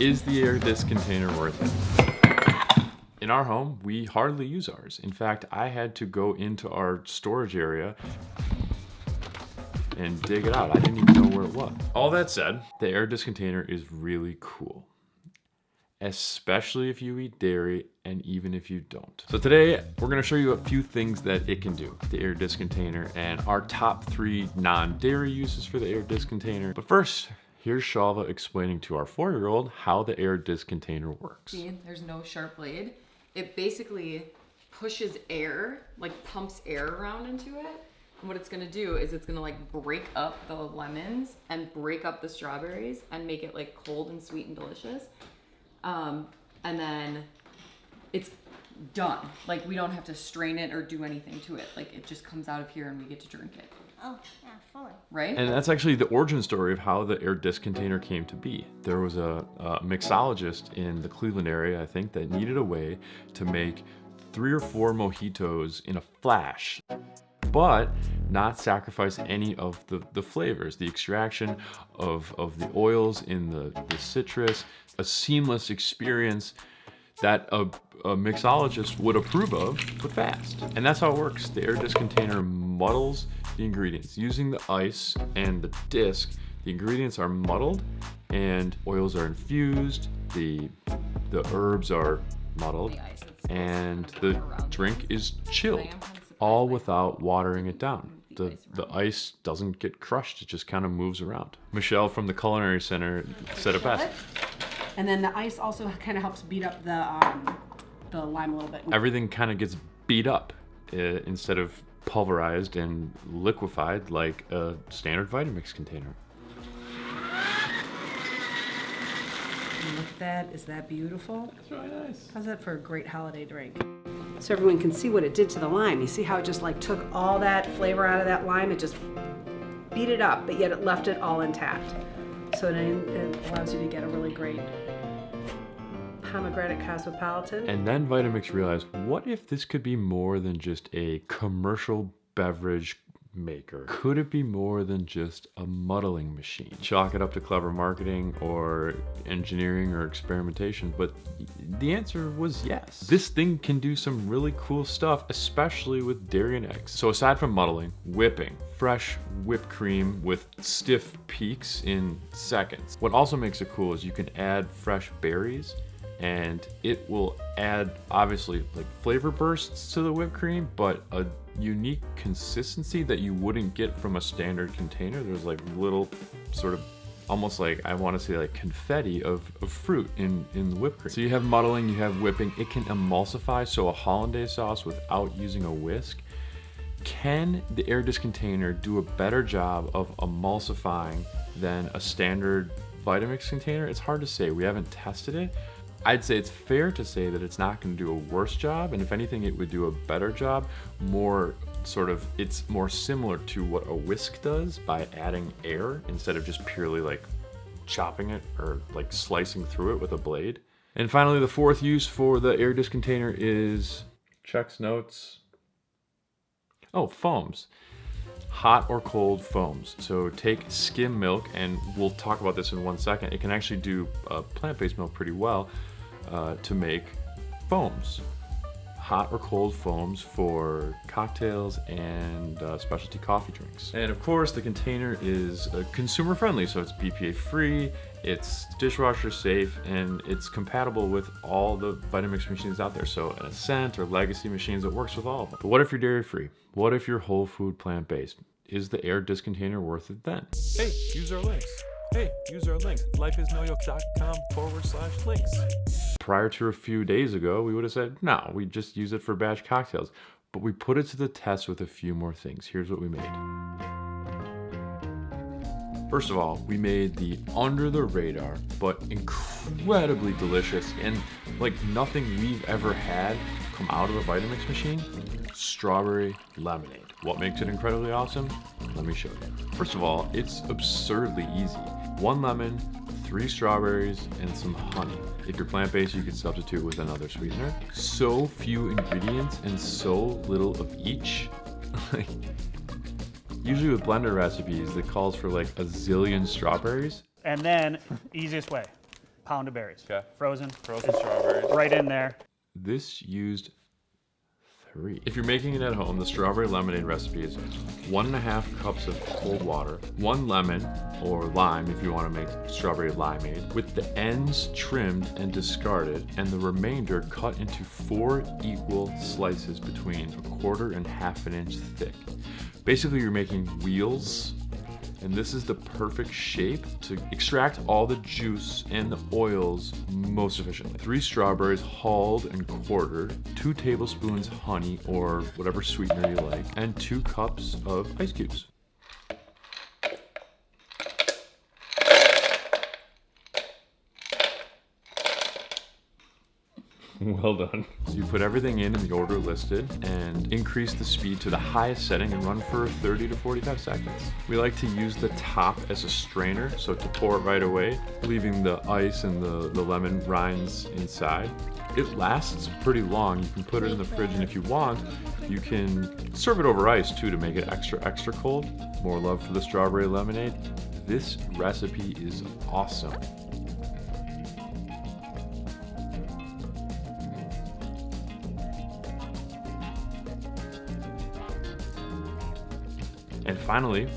Is the Aer disc container worth it? In our home, we hardly use ours. In fact, I had to go into our storage area and dig it out. I didn't even know where it was. All that said, the Aer disc container is really cool, especially if you eat dairy and even if you don't. So today we're gonna show you a few things that it can do, the Aer disc container and our top three non-dairy uses for the Aer disc container. But first, here's Shalva explaining to our four-year-old how the Aer disc container works. See, there's no sharp blade. It basically pushes air, like pumps air around into it. And what it's gonna do is it's gonna like break up the lemons and break up the strawberries and make it like cold and sweet and delicious. Um, and then it's done. Like we don't have to strain it or do anything to it. Like it just comes out of here and we get to drink it. Oh, yeah, fully. Right? And that's actually the origin story of how the Aer disc container came to be. There was a, a mixologist in the Cleveland area, I think, that needed a way to make three or four mojitos in a flash but not sacrifice any of the, the flavors, the extraction of, of the oils in the, the citrus, a seamless experience that a, a, mixologist would approve of, but fast. And that's how it works. The Aer disc container muddles the ingredients. Using the ice and the disc, the ingredients are muddled and oils are infused, the, the herbs are muddled, and the drink is chilled all without watering it down. The, the ice doesn't get crushed, it just kind of moves around. Michelle from the Culinary Center said it best. And then the ice also kind of helps beat up the, um, the lime a little bit. Everything kind of gets beat up uh, instead of pulverized and liquefied like a standard Vitamix container. Look at that, is that beautiful? It's really nice. How's that for a great holiday drink? So everyone can see what it did to the lime. You see how it just like took all that flavor out of that lime? It just beat it up, but yet it left it all intact. So it, it allows you to get a really great pomegranate cosmopolitan. And then Vitamix realized, what if this could be more than just a commercial beverage maker? Could it be more than just a muddling machine? Chalk it up to clever marketing or engineering or experimentation, but the answer was yes. This thing can do some really cool stuff, especially with dairy and eggs. So aside from muddling, whipping, fresh whipped cream with stiff peaks in seconds. What also makes it cool is you can add fresh berries and it will add obviously like flavor bursts to the whipped cream but a unique consistency that you wouldn't get from a standard container there's like little sort of almost like I want to say like confetti of, of fruit in in the whipped cream so you have muddling you have whipping it can emulsify so a hollandaise sauce without using a whisk can the Aer disc container do a better job of emulsifying than a standard Vitamix container? It's hard to say. We haven't tested it, I'd say it's fair to say that it's not going to do a worse job, and if anything, it would do a better job. More sort of, it's more similar to what a whisk does by adding air instead of just purely like chopping it or like slicing through it with a blade. And finally, the fourth use for the Aer disc container is checks notes. Oh, foams hot or cold foams. So take skim milk, and we'll talk about this in one second. It can actually do uh, plant-based milk pretty well uh, to make foams. Hot or cold foams for cocktails and uh, specialty coffee drinks. And of course, the container is uh, consumer friendly, so it's BPA free, it's dishwasher safe, and it's compatible with all the Vitamix machines out there. So an Ascent or Legacy machines, it works with all of them. But what if you're dairy free? What if you're whole food plant based? Is the Aer disc container worth it then? Hey, use our links. Hey, use our links. Lifeisnoyolk.com forward slash links. Prior to a few days ago, we would have said, no, we just use it for batch cocktails. But we put it to the test with a few more things. Here's what we made. First of all, we made the under the radar, but incredibly delicious and like nothing we've ever had come out of a Vitamix machine, strawberry lemonade. What makes it incredibly awesome? Let me show you. First of all, it's absurdly easy. One lemon, three strawberries, and some honey. If you're plant-based, you could substitute with another sweetener. So few ingredients and so little of each. Usually with blender recipes, it calls for like a zillion strawberries. And then, easiest way, pound of berries. Okay. Frozen. Frozen strawberries. Right in there. This used three. If you're making it at home, the strawberry lemonade recipe is one and a half cups of cold water, one lemon or lime if you want to make strawberry limeade, with the ends trimmed and discarded, and the remainder cut into four equal slices between a quarter and half an inch thick. Basically, you're making wheels and this is the perfect shape to extract all the juice and the oils most efficiently. Three strawberries hulled and quartered, two tablespoons honey or whatever sweetener you like, and two cups of ice cubes. Well done. So you put everything in in the order listed and increase the speed to the highest setting and run for 30 to 45 seconds. We like to use the top as a strainer, so to pour it right away, leaving the ice and the, the lemon rinds inside. It lasts pretty long. You can put it in the fridge and if you want, you can serve it over ice too to make it extra, extra cold. More love for the strawberry lemonade. This recipe is awesome. And finally,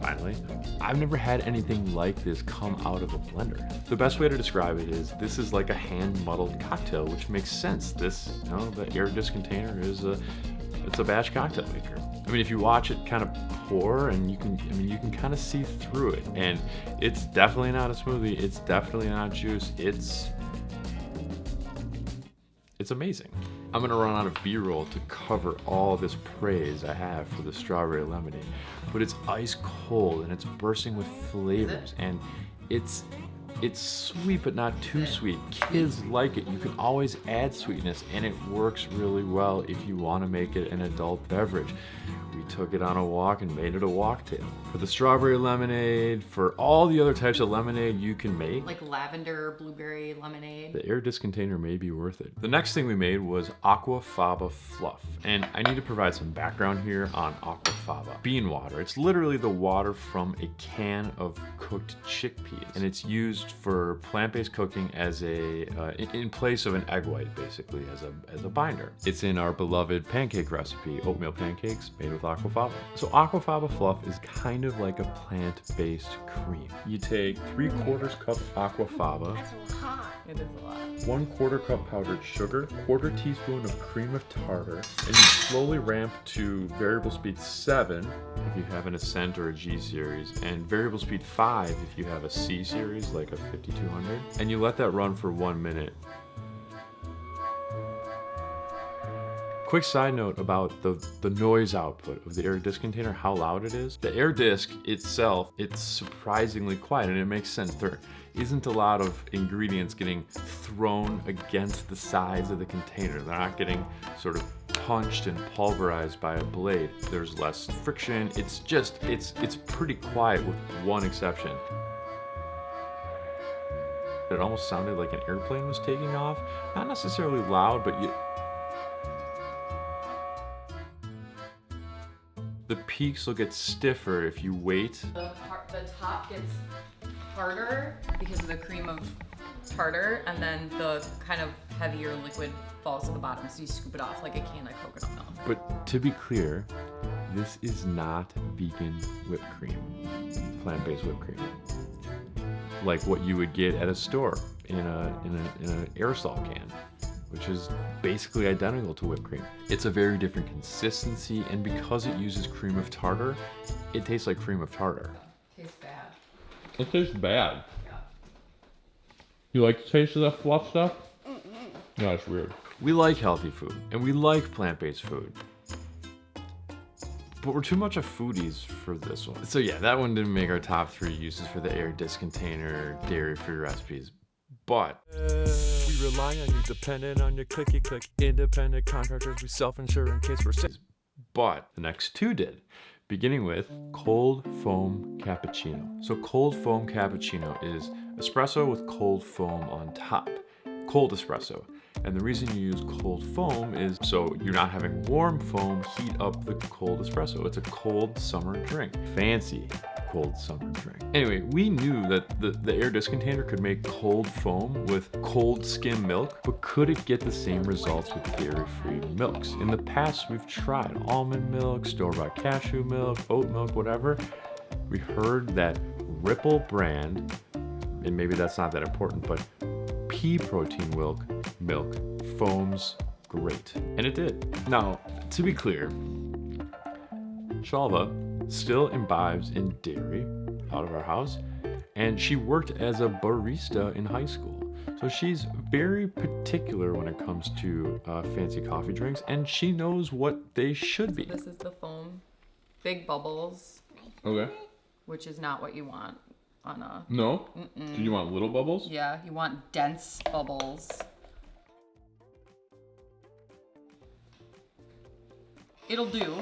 finally, I've never had anything like this come out of a blender. The best way to describe it is this is like a hand muddled cocktail, which makes sense. This, you know, the Aer disc container is a, it's a batch cocktail maker. I mean, if you watch it kind of pour and you can, I mean, you can kind of see through it and it's definitely not a smoothie. It's definitely not juice. It's, it's amazing. I'm gonna run out of B-roll to cover all this praise I have for the strawberry lemonade, but it's ice cold and it's bursting with flavors and it's it's sweet but not too sweet. Kids like it. You can always add sweetness and it works really well if you want to make it an adult beverage. We took it on a walk and made it a walktail. For the strawberry lemonade, for all the other types of lemonade you can make, Like lavender, blueberry lemonade. the Aer disc container may be worth it. The next thing we made was Aquafaba Fluff. And I need to provide some background here on Aquafaba. Bean water. It's literally the water from a can of cooked chickpeas. And it's used for plant-based cooking as a, uh, in, in place of an egg white, basically, as a, as a binder. It's in our beloved pancake recipe, oatmeal pancakes made with Aquafaba. So Aquafaba Fluff is kind of like a plant-based cream. You take three quarters cup Aquafaba, It is a lot. one quarter cup powdered sugar, quarter teaspoon of cream of tartar, and you slowly ramp to variable speed 7 if you have an Ascent or a G series, and variable speed 5 if you have a C series like a 5200, and you let that run for one minute. Quick side note about the, the noise output of the Aer disc container, how loud it is. The Aer disc itself, it's surprisingly quiet and it makes sense. There isn't a lot of ingredients getting thrown against the sides of the container. They're not getting sort of punched and pulverized by a blade. There's less friction. It's just, it's, it's pretty quiet with one exception. It almost sounded like an airplane was taking off. Not necessarily loud, but you, the peaks will get stiffer if you wait. The, the top gets harder because of the cream of tartar, and then the kind of heavier liquid falls to the bottom, so you scoop it off like a can of coconut milk. But to be clear, this is not vegan whipped cream, plant-based whipped cream. Like what you would get at a store in a in a in an aerosol can, which is basically identical to whipped cream. It's a very different consistency, and because it uses cream of tartar, it tastes like cream of tartar. Tastes bad. It tastes bad. Yeah. You like the taste of that fluff stuff? No, it's weird. We like healthy food and we like plant-based food. But we're too much of foodies for this one. So yeah, that one didn't make our top three uses for the Aer disc container dairy-free recipes. But We rely on you, dependent on your clicky click. Independent contractors, we self insure in case we're sick. but the next two did, beginning with cold foam cappuccino. So cold foam cappuccino is espresso with cold foam on top, cold espresso. And the reason you use cold foam is so you're not having warm foam heat up the cold espresso. It's a cold summer drink. Fancy, cold summer drink. Anyway, we knew that the, the Aer disc container could make cold foam with cold skim milk, but could it get the same results with dairy-free milks? In the past, we've tried almond milk, store-bought cashew milk, oat milk, whatever. We heard that Ripple brand, and maybe that's not that important, but pea protein milk, milk foams great. And it did. Now, to be clear, Shalva still imbibes in dairy out of our house, and she worked as a barista in high school. So she's very particular when it comes to uh, fancy coffee drinks, and she knows what they should be. This is the foam. Big bubbles, Okay. which is not what you want on a. No? Do you want little bubbles? Yeah, you want dense bubbles. It'll do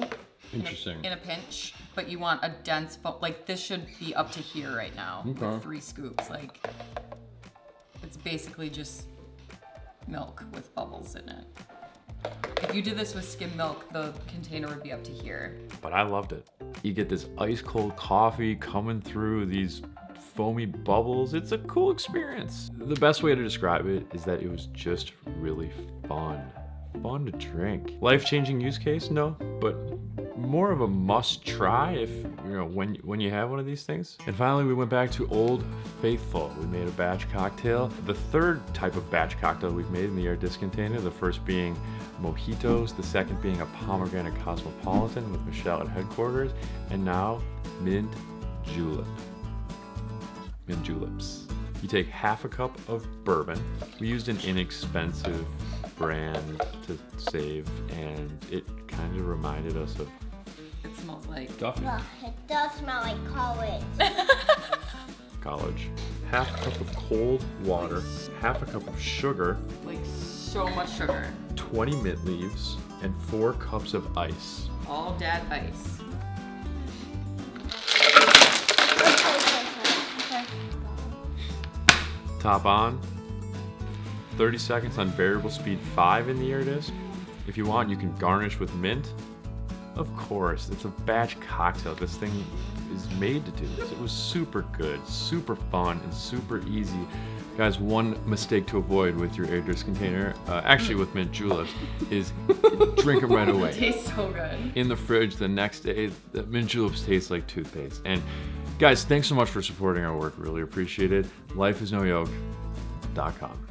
Interesting. in a pinch, but you want a dense foam. Like this should be up to here right now. Okay. Three scoops. Like it's basically just milk with bubbles in it. If you did this with skim milk, the container would be up to here. but I loved it. You get this ice cold coffee coming through these foamy bubbles. It's a cool experience. The best way to describe it is that it was just really fun. Fun to drink. Life-changing use case? No, but more of a must try if you know when when you have one of these things. And finally we went back to Old Faithful. We made a batch cocktail. The third type of batch cocktail we've made in the Aer disc container, the first being mojitos, the second being a pomegranate cosmopolitan with Michelle at headquarters, and now mint julep. Mint juleps. You take half a cup of bourbon. We used an inexpensive brand to save, and it kind of reminded us of It smells like Duffy Well, it does smell like college. College. Half a cup of cold water, half a cup of sugar, like so much sugar. 20 mint leaves, and four cups of ice. All dad ice. Top on. 30 seconds on variable speed 5 in the Aer disc. If you want, you can garnish with mint. Of course, it's a batch cocktail. This thing is made to do this. It was super good, super fun, and super easy. Guys, one mistake to avoid with your Aer disc container, uh, actually with mint juleps, is drink them right away. It tastes so good. in the fridge the next day. The mint juleps taste like toothpaste. And guys, thanks so much for supporting our work. Really appreciate it. Lifeisnoyolk.com.